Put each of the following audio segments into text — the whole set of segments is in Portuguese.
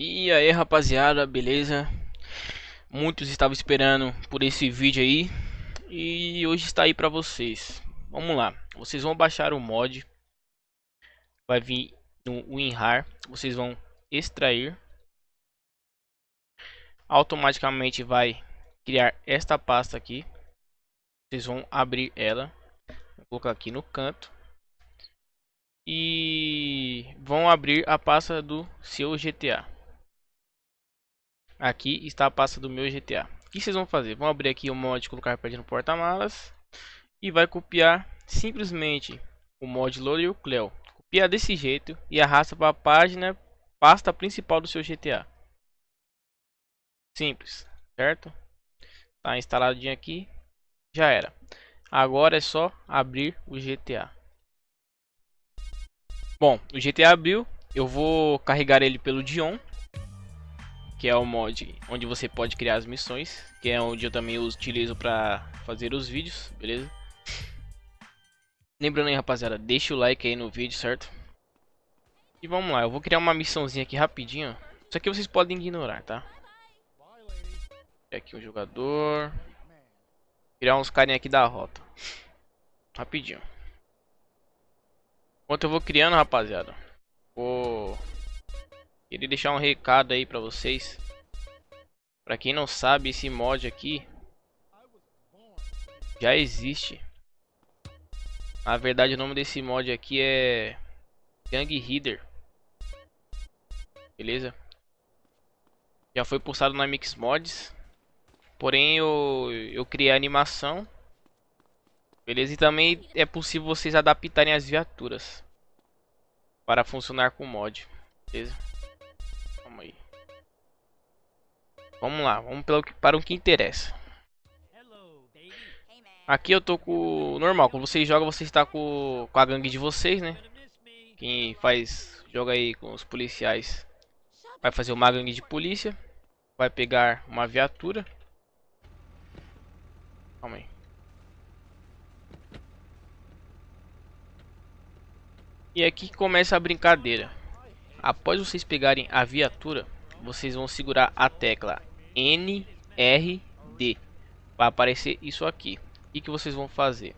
E aí rapaziada, beleza? Muitos estavam esperando por esse vídeo aí E hoje está aí pra vocês Vamos lá, vocês vão baixar o mod Vai vir no WinRAR Vocês vão extrair Automaticamente vai criar esta pasta aqui Vocês vão abrir ela Vou colocar aqui no canto e vão abrir a pasta do seu GTA. Aqui está a pasta do meu GTA. O que vocês vão fazer? Vão abrir aqui o mod colocar pad no porta-malas e vai copiar simplesmente o mod loader Cleo. Copia desse jeito e arrasta para a página pasta principal do seu GTA. Simples, certo? Tá instaladinho aqui, já era. Agora é só abrir o GTA. Bom, o GTA abriu, eu vou carregar ele pelo Dion que é o mod onde você pode criar as missões, que é onde eu também utilizo para fazer os vídeos, beleza? Lembrando aí, rapaziada, deixa o like aí no vídeo, certo? E vamos lá, eu vou criar uma missãozinha aqui rapidinho. Isso aqui vocês podem ignorar, tá? Aqui o jogador. Criar uns carinha aqui da rota. Rapidinho. Enquanto eu vou criando, rapaziada. Queria deixar um recado aí pra vocês. Pra quem não sabe, esse mod aqui já existe. Na verdade, o nome desse mod aqui é Gang Reader. Beleza? Já foi postado na Mix Mods. Porém, eu, eu criei a animação. Beleza? E também é possível vocês adaptarem as viaturas para funcionar com o mod. Beleza? Vamos lá, vamos pelo para o que interessa. Aqui eu tô com o normal, quando vocês jogam, você está com, com a gangue de vocês, né? Quem faz, joga aí com os policiais, vai fazer uma gangue de polícia. Vai pegar uma viatura. Calma aí. E aqui começa a brincadeira. Após vocês pegarem a viatura, vocês vão segurar a tecla NRD. Vai aparecer isso aqui. O que, vocês vão fazer?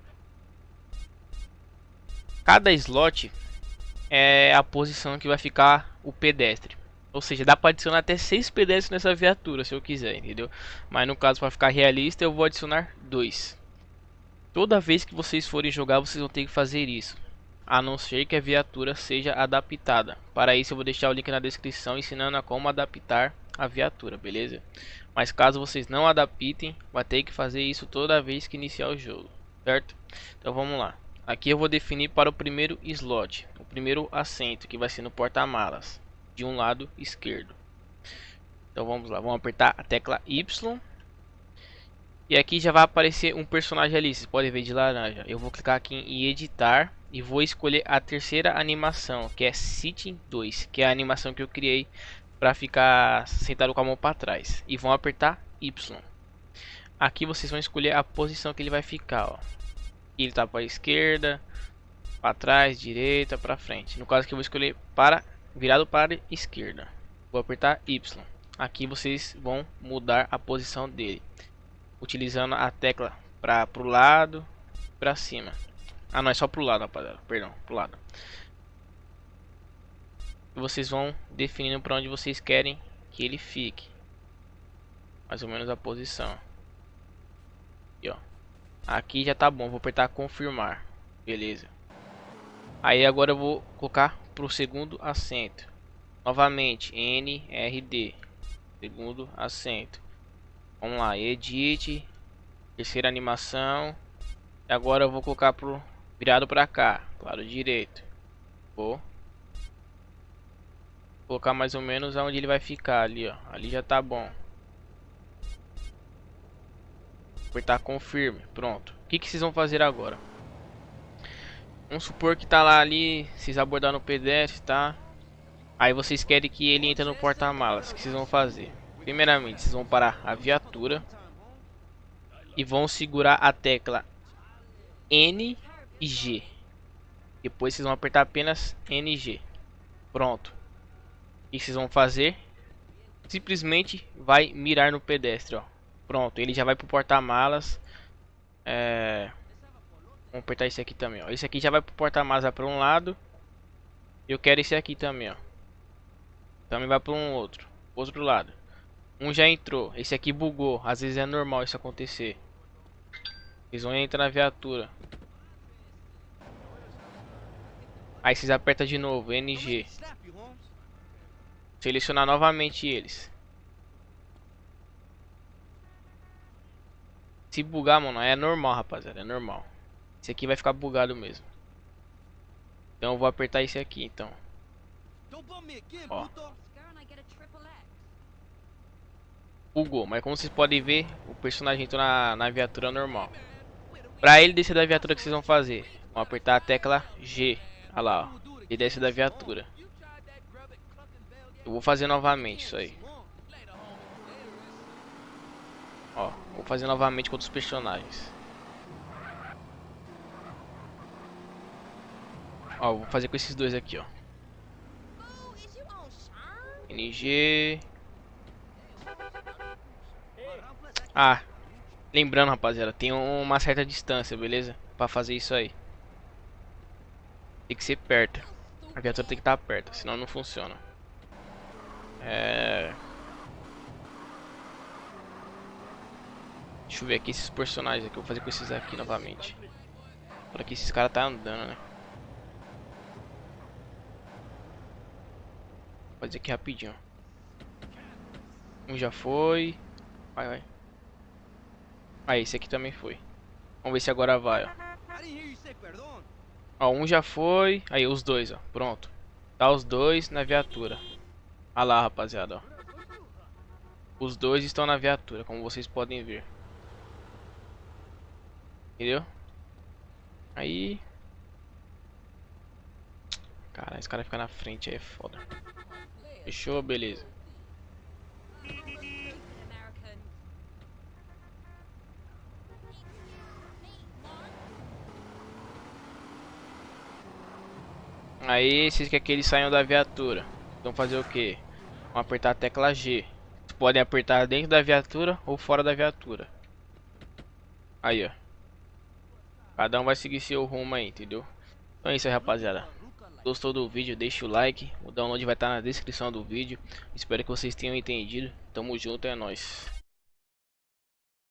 Cada slot é a posição que vai ficar o pedestre. Ou seja, dá para adicionar até seis pedestres nessa viatura, se eu quiser, entendeu? Mas no caso, para ficar realista, eu vou adicionar dois. Toda vez que vocês forem jogar, vocês vão ter que fazer isso. A não ser que a viatura seja adaptada. Para isso, eu vou deixar o link na descrição ensinando a como adaptar a viatura, beleza? Mas caso vocês não adaptem, vai ter que fazer isso toda vez que iniciar o jogo, certo? Então vamos lá. Aqui eu vou definir para o primeiro slot, o primeiro assento, que vai ser no porta-malas, de um lado esquerdo. Então vamos lá, vamos apertar a tecla Y. E aqui já vai aparecer um personagem ali, vocês podem ver de laranja. Eu vou clicar aqui em editar e vou escolher a terceira animação, que é Sitting 2, que é a animação que eu criei para ficar sentado com a mão para trás e vão apertar Y. Aqui vocês vão escolher a posição que ele vai ficar, ó. Ele tá para esquerda, para trás, direita, para frente. No caso que eu vou escolher para virado para a esquerda. Vou apertar Y. Aqui vocês vão mudar a posição dele, utilizando a tecla para pro lado, para cima. Ah, não é só pro lado, rapaziada. Perdão, pro lado vocês vão definindo para onde vocês querem que ele fique. Mais ou menos a posição. Aqui, ó. Aqui já tá bom, vou apertar confirmar. Beleza. Aí agora eu vou colocar para o segundo assento. Novamente, NRD. Segundo assento. Vamos lá, edit. Terceira animação. E agora eu vou colocar pro virado para cá, claro direito. Vou colocar mais ou menos aonde ele vai ficar ali, ó. Ali já tá bom. Apertar confirme, pronto. O que, que vocês vão fazer agora? Vamos supor que tá lá ali, vocês abordaram no pedestre, tá? Aí vocês querem que ele entre no porta-malas. O que vocês vão fazer? Primeiramente, vocês vão parar a viatura e vão segurar a tecla N e G. Depois vocês vão apertar apenas NG. Pronto. Que vocês vão fazer? simplesmente vai mirar no pedestre, ó. Pronto, ele já vai pro porta-malas. É... Vamos apertar esse aqui também, ó. Esse aqui já vai pro porta-malas para um lado. Eu quero esse aqui também, ó. Também vai para um outro. Outro lado. Um já entrou. Esse aqui bugou. Às vezes é normal isso acontecer. Eles vão entrar na viatura. Aí vocês apertam de novo, NG. Selecionar novamente eles. Se bugar, mano, é normal, rapaziada, é normal. Esse aqui vai ficar bugado mesmo. Então eu vou apertar esse aqui, então. Ó. Bugou, mas como vocês podem ver, o personagem entrou na, na viatura normal. Pra ele descer da viatura, o que vocês vão fazer? Vão apertar a tecla G. Olha lá, ó. Ele desce da viatura. Eu vou fazer novamente isso aí. Ó, vou fazer novamente com outros personagens. Ó, vou fazer com esses dois aqui, ó. NG. Ah, lembrando, rapaziada, tem uma certa distância, beleza? Pra fazer isso aí. Tem que ser perto. A viatura tem que estar perto, senão não funciona. É... Deixa eu ver aqui esses personagens aqui. Eu vou fazer com esses aqui novamente. Por aqui esses caras tá andando, né? Vou fazer aqui rapidinho. Um já foi. Vai, vai. Ah, esse aqui também foi. Vamos ver se agora vai, ó. Ó, um já foi. Aí, os dois, ó. Pronto. Tá os dois na viatura. Olha lá, rapaziada, ó. Os dois estão na viatura, como vocês podem ver. Entendeu? Aí... Cara, esse cara fica na frente aí é foda. Fechou? Beleza. Aí, vocês querem que eles saiam da viatura. Vão fazer o que? Vão apertar a tecla G. Vocês podem apertar dentro da viatura ou fora da viatura. Aí, ó. Cada um vai seguir seu rumo aí, entendeu? Então é isso aí, rapaziada. Gostou do vídeo, deixa o like. O download vai estar na descrição do vídeo. Espero que vocês tenham entendido. Tamo junto, é nóis.